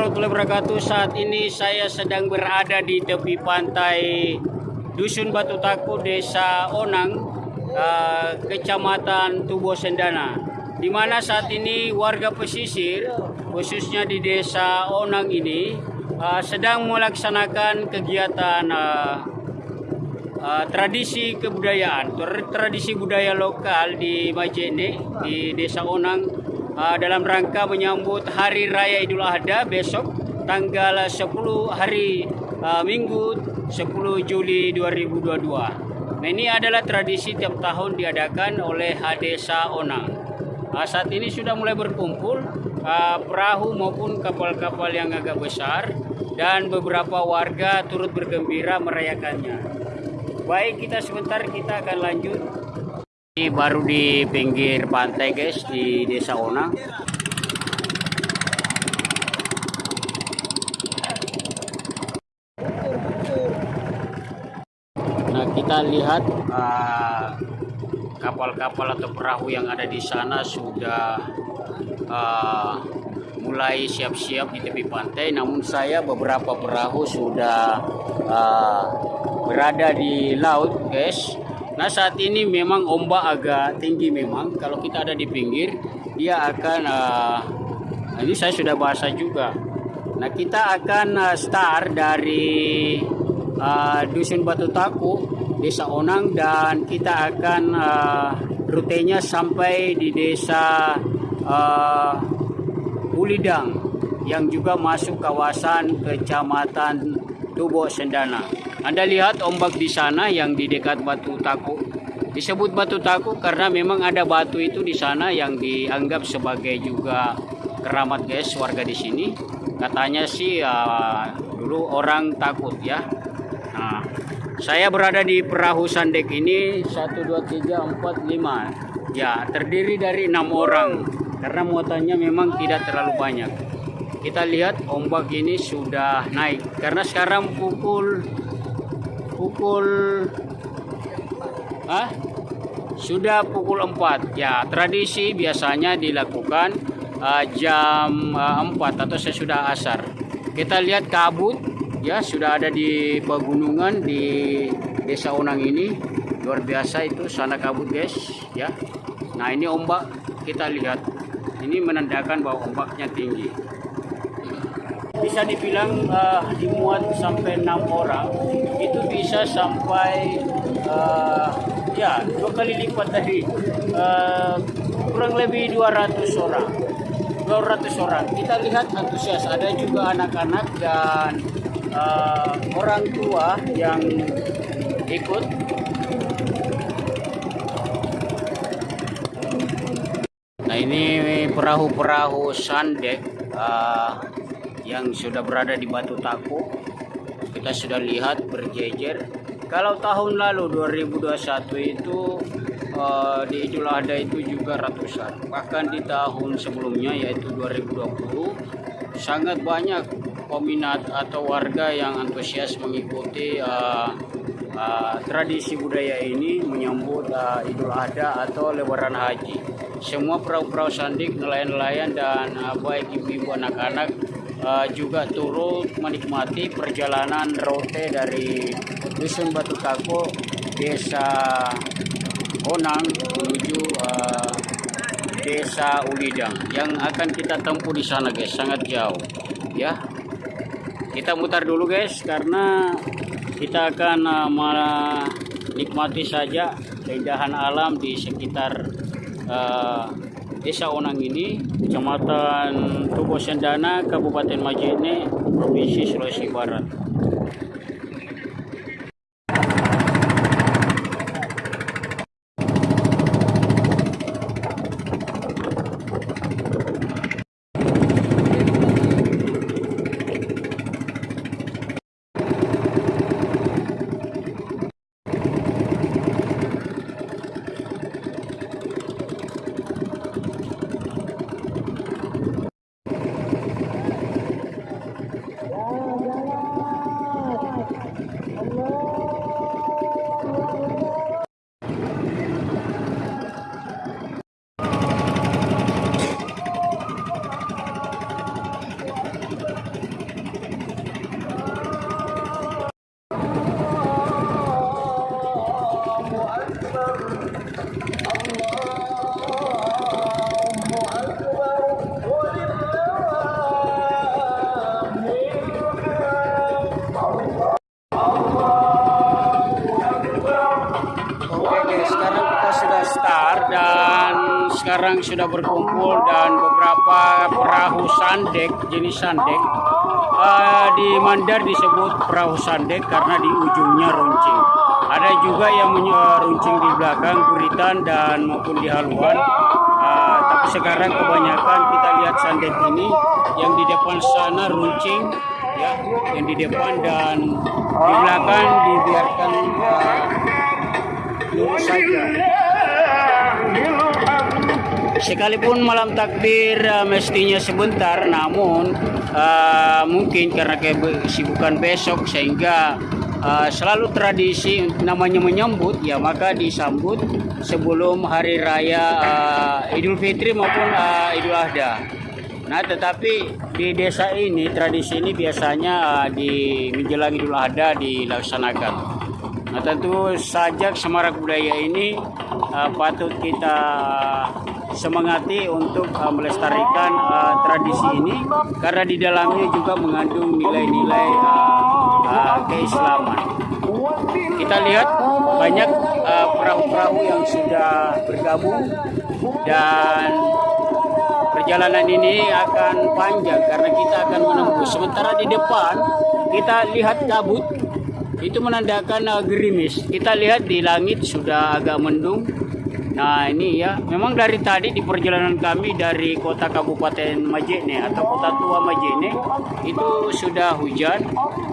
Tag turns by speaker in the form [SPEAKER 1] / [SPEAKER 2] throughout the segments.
[SPEAKER 1] warahmatullahi wabarakatuh. Saat ini saya sedang berada di tepi pantai Dusun Batu Taku, Desa Onang, eh, Kecamatan Tubo Sendana. Di mana saat ini warga pesisir, khususnya di Desa Onang ini, eh, sedang melaksanakan kegiatan eh, tradisi kebudayaan, Tra- tradisi budaya lokal di Majene, di Desa Onang, eh, dalam rangka menyambut Hari Raya Idul Adha besok tanggal 10 hari eh, Minggu 10 Juli 2022. Nah, ini adalah tradisi tiap tahun diadakan oleh Desa Onang. Ah, saat ini sudah mulai berkumpul ah, perahu maupun kapal-kapal yang agak besar dan beberapa warga turut bergembira merayakannya. Baik, kita sebentar kita akan lanjut. Ini baru di pinggir pantai guys di Desa Onang. Nah, kita lihat ah, kapal-kapal atau perahu yang ada di sana sudah ah, mulai siap-siap di tepi pantai. Namun saya beberapa perahu sudah ah, berada di laut, guys. Nah, saat ini memang ombak agak tinggi memang. Kalau kita ada di pinggir, dia akan ah, ini saya sudah bahasa juga. Nah, kita akan ah, start dari ah, Dusun Batu Taku, Desa Onang dan kita akan ah, rutenya sampai di Desa ah, Ulidang yang juga masuk kawasan Kecamatan Tubo Sendana. Anda lihat ombak di sana yang di dekat Batu Taku. Disebut Batu Taku karena memang ada batu itu di sana yang dianggap sebagai juga keramat guys warga di sini. Katanya sih ah, dulu orang takut ya. Nah, saya berada di perahu sandek ini 1 2 3 4 5. Ya, terdiri dari enam orang karena muatannya memang tidak terlalu banyak. Kita lihat ombak ini sudah naik karena sekarang pukul pukul ah sudah pukul 4 ya tradisi biasanya dilakukan ah, jam ah, 4 atau sesudah asar. Kita lihat kabut ya sudah ada di pegunungan di desa Onang ini. Luar biasa itu sana kabut guys ya. Nah ini ombak kita lihat. Ini menandakan bahwa ombaknya tinggi bisa dibilang eh, dimuat sampai enam orang. Itu bisa sampai eh, ya dua kali lipat dari eh, kurang lebih 200 orang. 200 orang. Kita lihat antusias. Ada juga anak-anak dan eh, orang tua yang ikut. Nah ini perahu-perahu sandek eh, yang sudah berada di Batu Taku. Kita sudah lihat berjejer. Kalau tahun lalu 2021 itu eh, di Idul Adha itu juga ratusan. Bahkan di tahun sebelumnya yaitu 2020 sangat banyak peminat atau warga yang antusias mengikuti uh, uh, tradisi budaya ini menyambut uh, Idul Adha atau Lebaran Haji. Semua perahu-perahu sandik, nelayan-nelayan dan uh, baik ibu-ibu anak-anak uh, juga turut menikmati perjalanan rote dari Dusun Batu Kako, Desa Onang menuju uh, Desa Ulidang yang akan kita tempuh di sana guys, sangat jauh ya. Kita mutar dulu guys karena kita akan uh, menikmati saja keindahan alam di sekitar uh, Desa Onang ini, Kecamatan Tubo Sendana, Kabupaten Majene, Provinsi Sulawesi Barat. Oke guys, sekarang kita sudah start dan sekarang sudah berkumpul dan beberapa perahu sandek jenis sandek Eh, di Mandar disebut perahu sandek karena di ujungnya runcing. Ada juga yang eh, runcing di belakang kuritan dan maupun di haluan. Eh, tapi sekarang kebanyakan kita lihat sandek ini yang di depan sana runcing ya, yang di depan dan di belakang dibiarkan eh, lurus saja. Sekalipun malam takbir uh, mestinya sebentar, namun uh, mungkin karena kesibukan besok sehingga uh, selalu tradisi namanya menyambut ya maka disambut sebelum hari raya uh, Idul Fitri maupun uh, Idul Adha. Nah, tetapi di desa ini tradisi ini biasanya uh, di menjelang Idul Adha dilaksanakan. Nah tentu saja semarak budaya ini uh, patut kita semangati untuk uh, melestarikan uh, tradisi ini karena di dalamnya juga mengandung nilai-nilai uh, uh, keislaman. Kita lihat banyak uh, perahu-perahu yang sudah bergabung dan perjalanan ini akan panjang karena kita akan menembus. Sementara di depan kita lihat kabut itu menandakan uh, gerimis. Kita lihat di langit sudah agak mendung. Nah ini ya, memang dari tadi di perjalanan kami dari kota Kabupaten Majene atau kota tua Majene itu sudah hujan.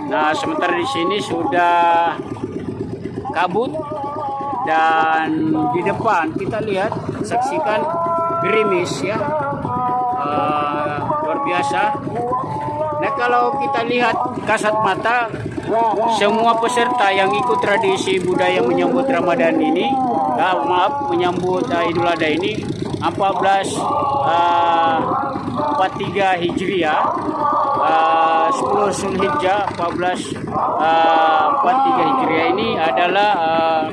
[SPEAKER 1] Nah sementara di sini sudah kabut dan di depan kita lihat saksikan gerimis ya uh, luar biasa. Nah kalau kita lihat kasat mata semua peserta yang ikut tradisi budaya menyambut Ramadan ini, ah, maaf menyambut uh, Idul Adha ini 14 uh, 43 Hijriah, uh, 10 Zulhijjah 14 uh, 43 Hijriah ini adalah uh,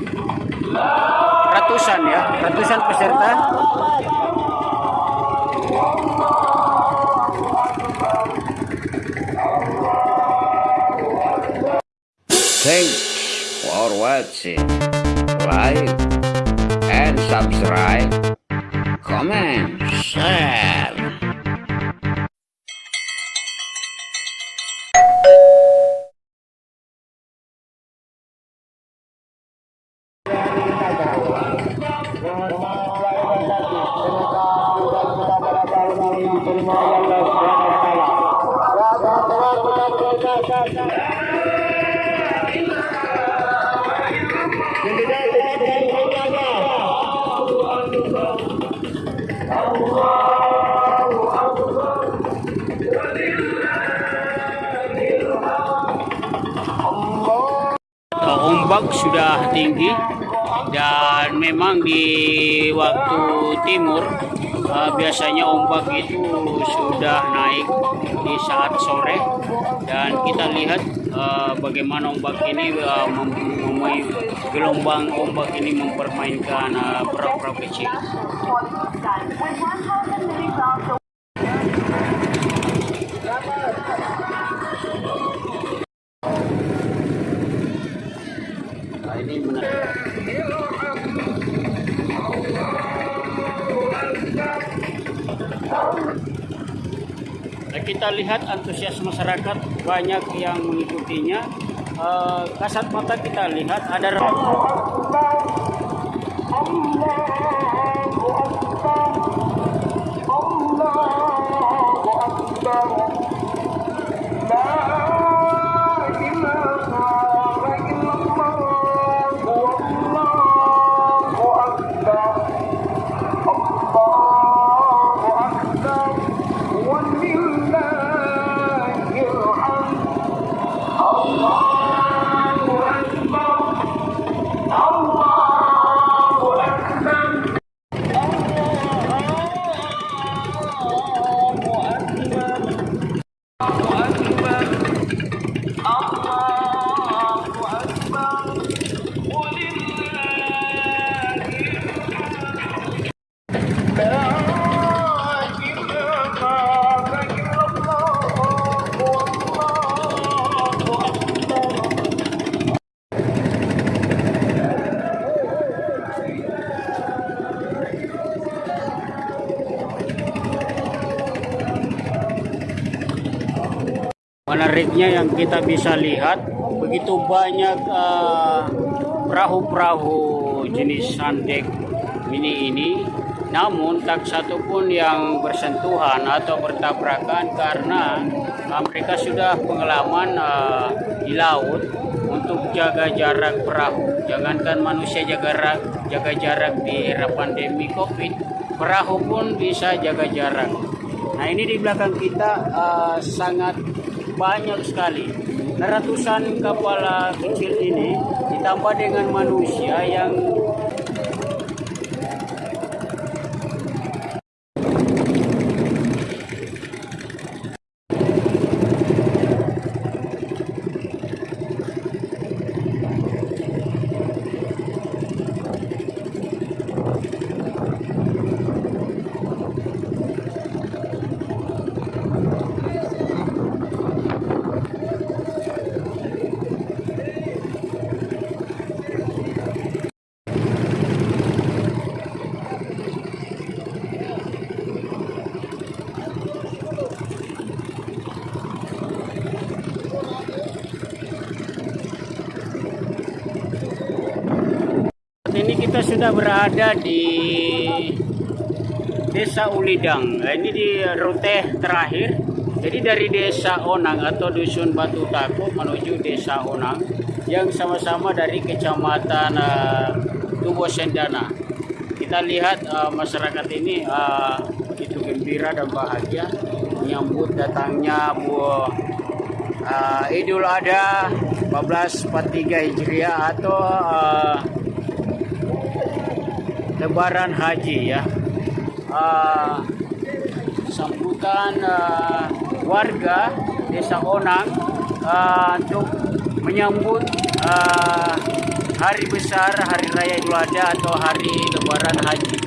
[SPEAKER 1] ratusan ya, ratusan peserta.
[SPEAKER 2] Thanks for watching. Like subscribe. Comment, share.
[SPEAKER 1] Ombak sudah tinggi dan memang di waktu timur uh, biasanya ombak itu sudah naik di saat sore dan kita lihat uh, bagaimana ombak ini uh, mem- gelombang ombak ini mempermainkan perahu-perahu kecil. Nah, kita lihat antusias masyarakat banyak yang mengikutinya. Eh, kasat mata kita lihat ada menariknya yang kita bisa lihat begitu banyak eh, perahu-perahu jenis sandek mini ini. Namun tak satu pun yang bersentuhan atau bertabrakan karena eh, mereka sudah pengalaman eh, di laut untuk jaga jarak perahu. Jangankan manusia jaga jarak jaga jarak di era pandemi covid perahu pun bisa jaga jarak. Nah ini di belakang kita eh, sangat banyak sekali. Ratusan kapal kecil ini ditambah dengan manusia yang Saat ini kita sudah berada di Desa Ulidang. Nah, ini di rute terakhir. Jadi dari Desa Onang atau Dusun Batu Takut menuju Desa Onang yang sama-sama dari Kecamatan uh, Tubo Sendana. Kita lihat uh, masyarakat ini uh, begitu gembira dan bahagia menyambut datangnya buah uh, Idul Adha 1443 Hijriah atau uh, Lebaran Haji ya. Uh, sambutan uh, warga Desa Onang uh, untuk menyambut uh, hari besar Hari Raya Idul Adha atau Hari Lebaran Haji.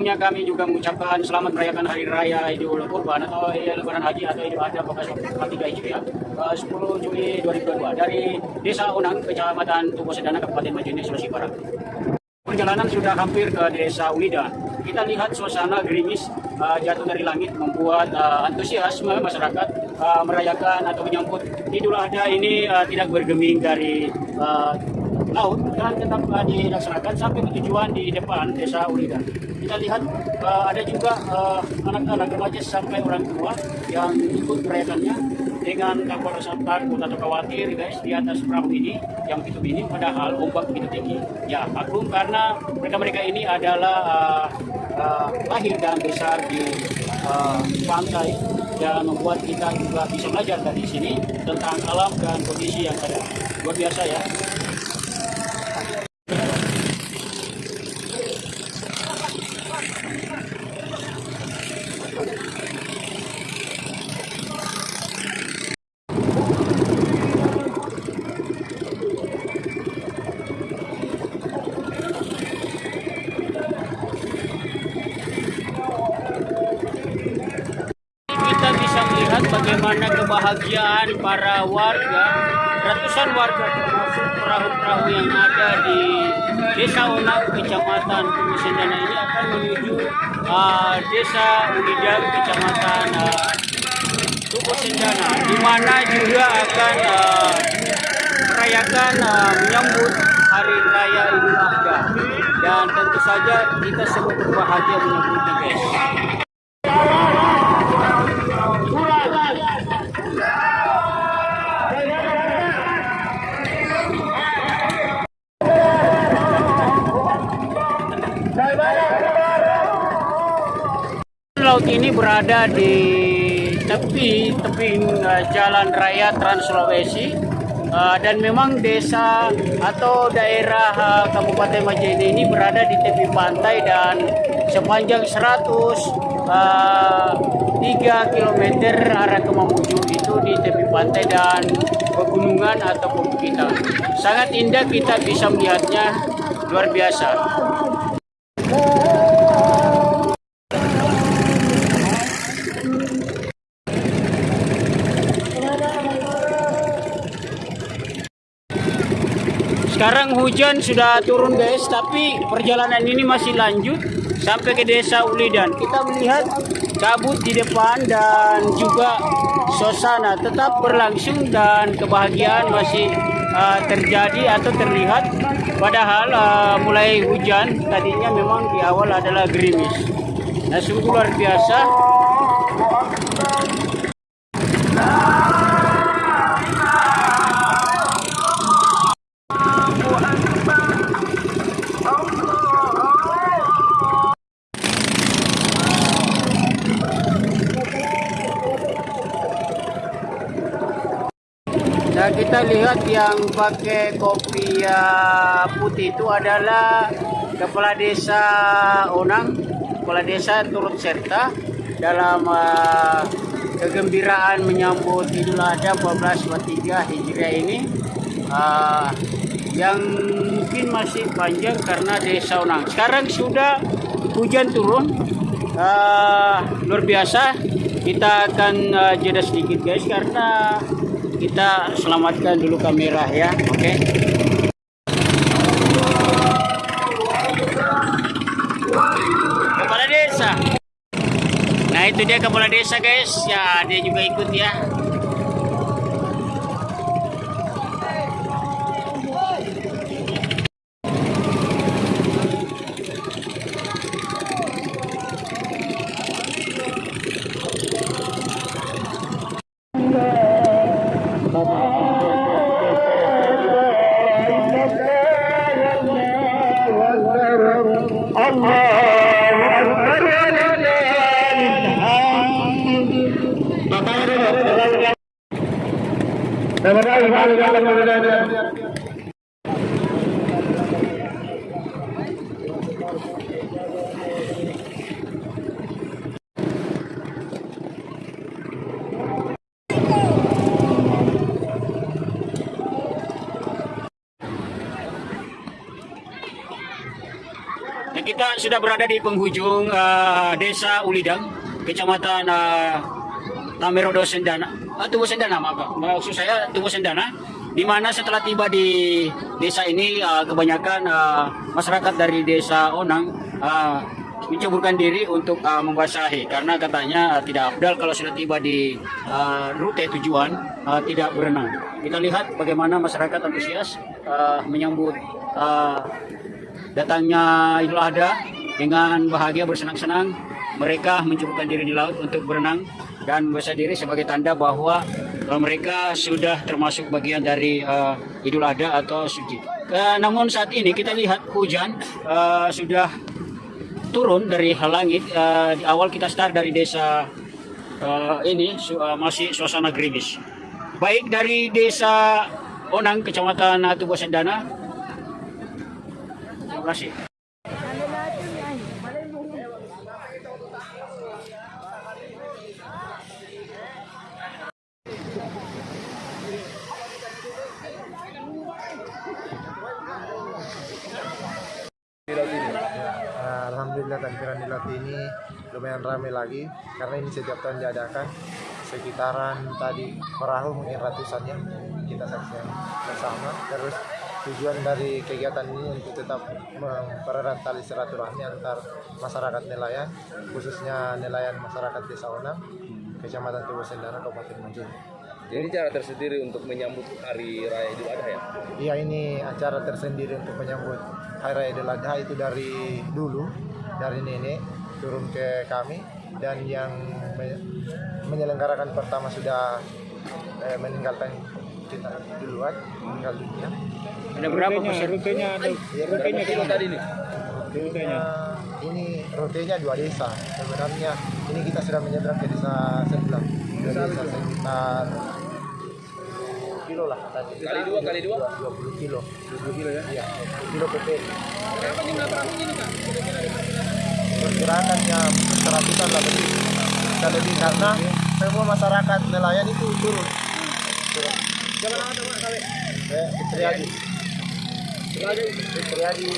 [SPEAKER 1] Sebelumnya kami juga mengucapkan selamat merayakan Hari Raya Idul Kurban atau Lebaran Haji atau Idul Adha 1443 Hijriah eh, 10 Juli 2022 dari Desa Unang, Kecamatan Tugu Sedana, Kabupaten Majene, Sulawesi Barat. Perjalanan sudah hampir ke Desa Ulidan. Kita lihat suasana gerimis uh, jatuh dari langit membuat uh, antusiasme masyarakat uh, merayakan atau menyambut Idul Adha ini uh, tidak bergeming dari uh, laut dan tetap dilaksanakan sampai ke tujuan di depan Desa Ulidan. Kita lihat uh, ada juga uh, anak-anak remaja sampai orang tua yang ikut merayakannya dengan kapal takut atau khawatir guys di atas perahu ini yang itu ini padahal ombak begitu tinggi. Ya maklum karena mereka-mereka ini adalah uh, uh, lahir dan besar di uh, pantai. Dan membuat kita juga bisa belajar dari sini tentang alam dan kondisi yang ada. Luar biasa ya kita bisa bagaimana kebahagiaan para warga, ratusan warga termasuk perahu-perahu yang ada di Desa Onang, Kecamatan Sendana ini akan menuju uh, Desa Ulidang, Kecamatan uh, Tugu Sendana, di mana juga akan uh, merayakan uh, menyambut Hari Raya Idul Adha. Dan tentu saja kita semua berbahagia menyambutnya guys. Laut ini berada di tepi tebing eh, jalan raya Trans Sulawesi Eh, dan memang desa atau daerah eh, Kabupaten Majene ini berada di tepi pantai dan sepanjang 103 km arah ke Mamuju itu di tepi pantai dan pegunungan atau perbukitan. Sangat indah kita bisa melihatnya luar biasa. Sekarang hujan sudah turun guys, tapi perjalanan ini masih lanjut sampai ke desa Ulidan. Kita melihat kabut di depan dan juga suasana tetap berlangsung dan kebahagiaan masih uh, terjadi atau terlihat. Padahal uh, mulai hujan tadinya memang di awal adalah gerimis. Nah sungguh luar biasa. Lihat yang pakai kopi uh, putih itu adalah kepala desa Onang, kepala desa turut serta dalam uh, kegembiraan menyambut Idul Adha 1443 Hijriah ini uh, yang mungkin masih panjang karena desa Onang. Sekarang sudah hujan turun, uh, luar biasa. Kita akan jeda sedikit guys karena kita selamatkan dulu kamera ya oke? Kepala desa. Nah itu dia kepala desa guys. Ya dia juga ikut ya kita sudah berada di penghujung eh, desa Ulidang, kecamatan uh, Tamerodo Sendana. Uh, Tubuh Sendana, maaf. Maksud saya Tubuh Sendana. Di mana setelah tiba di desa ini eh, kebanyakan eh, masyarakat dari desa Onang eh, menceburkan diri untuk eh, membasahi karena katanya eh, tidak afdal kalau sudah tiba di eh, rute tujuan eh, tidak berenang. Kita lihat bagaimana masyarakat antusias eh, menyambut eh, datangnya Idul Adha dengan bahagia bersenang-senang mereka menceburkan diri di laut untuk berenang dan membasahi diri sebagai tanda bahwa uh, mereka sudah termasuk bagian dari uh, Idul Adha atau suci. Uh, namun saat ini kita lihat hujan uh, sudah turun dari langit. Uh, di awal kita start dari desa uh, ini su- uh, masih suasana gerimis. Baik dari desa Onang, kecamatan Tubuh Sendana. Terima
[SPEAKER 3] Alhamdulillah tampilan di laut ini lumayan ramai lagi karena ini setiap tahun diadakan sekitaran tadi perahu mungkin ratusan ya kita saksikan bersama. Terus tujuan dari kegiatan ini untuk tetap mempererat tali silaturahmi antar masyarakat nelayan khususnya nelayan masyarakat desa Onang kecamatan Tubuh Sendana Kabupaten Majene
[SPEAKER 4] Jadi cara tersendiri untuk menyambut hari raya Idul Adha ya?
[SPEAKER 3] Iya ini acara tersendiri untuk menyambut Hari Raya Idul Adha itu dari dulu dari nenek turun ke kami dan yang me- menyelenggarakan pertama sudah eh, meninggalkan kita duluan meninggal dunia.
[SPEAKER 1] Ada berapa peserta?
[SPEAKER 3] Rutenya
[SPEAKER 4] Berapa kilo tadi nih?
[SPEAKER 3] rutenya ini rutenya dua desa. Sebenarnya ini kita sudah menyeberang ke desa sebelah. Dua desa sekitar kilo lah tadi.
[SPEAKER 4] Kali dua, kali dua?
[SPEAKER 3] 20 kilo. 20 kilo ya? Iya, 20 kilo PP.
[SPEAKER 4] Berapa jumlah perahu ini kak?
[SPEAKER 3] pergerakannya seratusan lah lebih bisa lebih karena semua masyarakat nelayan itu turun
[SPEAKER 4] Jangan ada pak kali.
[SPEAKER 3] eh Fitriadi
[SPEAKER 4] Terima kasih.